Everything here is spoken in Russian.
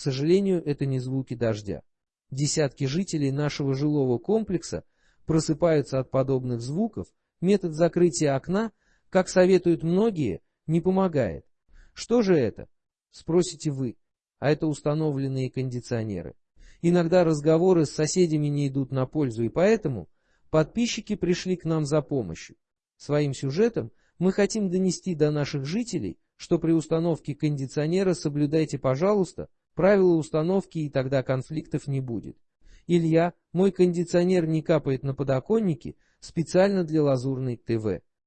сожалению, это не звуки дождя. Десятки жителей нашего жилого комплекса просыпаются от подобных звуков, метод закрытия окна, как советуют многие, не помогает. Что же это? Спросите вы. А это установленные кондиционеры. Иногда разговоры с соседями не идут на пользу, и поэтому подписчики пришли к нам за помощью. Своим сюжетом мы хотим донести до наших жителей, что при установке кондиционера соблюдайте, пожалуйста, правила установки, и тогда конфликтов не будет. Илья, мой кондиционер не капает на подоконнике специально для лазурной ТВ.